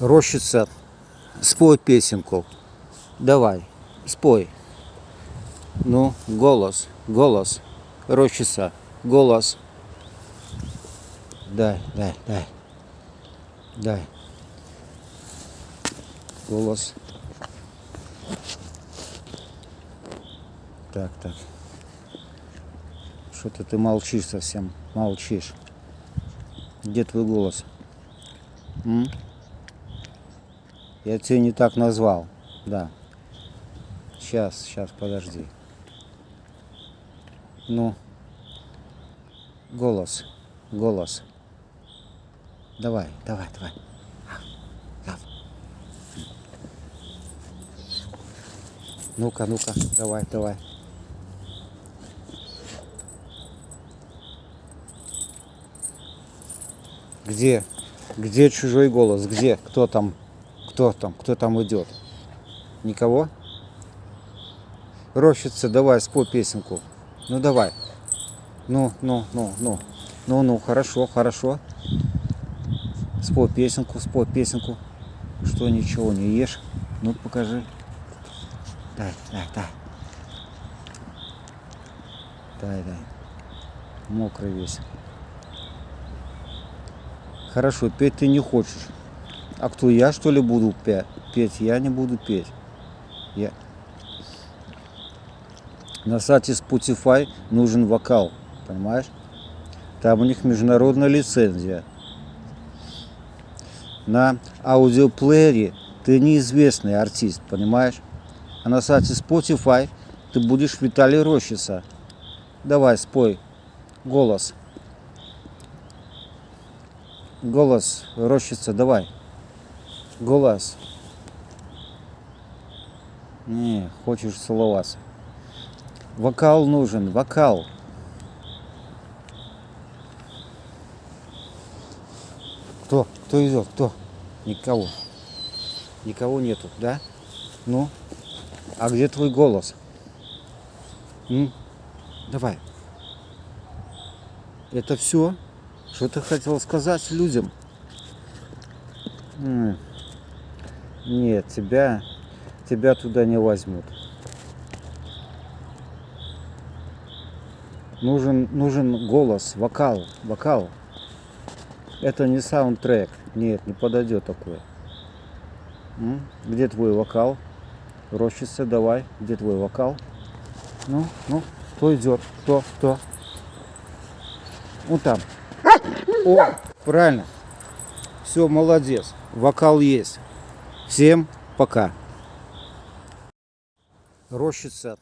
Рощица, спой песенку. Давай, спой. Ну, голос, голос. Рощица, голос. Дай, дай, дай. Дай. Голос. Так, так. Что-то ты молчишь совсем. Молчишь. Где твой голос? М? Я тебя не так назвал. Да. Сейчас, сейчас, подожди. Ну. Голос. Голос. Давай, давай, давай. Ну-ка, ну-ка, давай, давай. Где? Где чужой голос? Где? Кто там? Кто там? Кто там идет? Никого? Рощица, давай, спой песенку. Ну давай. Ну, ну, ну, ну. Ну, ну, хорошо, хорошо. Спой песенку, спой песенку. Что ничего не ешь? Ну, покажи. Дай, дай, дай. Дай, дай. Мокрый весь. Хорошо, петь ты не хочешь. А кто, я что ли буду пе- петь? Я не буду петь. Я... На сайте Spotify нужен вокал, понимаешь? Там у них международная лицензия. На аудиоплеере ты неизвестный артист, понимаешь? А на сайте Spotify ты будешь Виталий Рощица. Давай, спой. Голос. Голос, Рощица, давай. Голос. Не, хочешь целоваться. Вокал нужен, вокал. Кто? Кто идет? Кто? Никого. Никого нету, да? Ну? А где твой голос? М? Давай. Это все? Что ты хотел сказать людям? М. Нет, тебя, тебя туда не возьмут. Нужен, нужен голос, вокал, вокал. Это не саундтрек. Нет, не подойдет такое. Где твой вокал? Рощица, давай. Где твой вокал? Ну, ну, кто идет? Кто? Кто? Ну там. О, правильно. Все, молодец. Вокал есть. Всем пока. Рощица.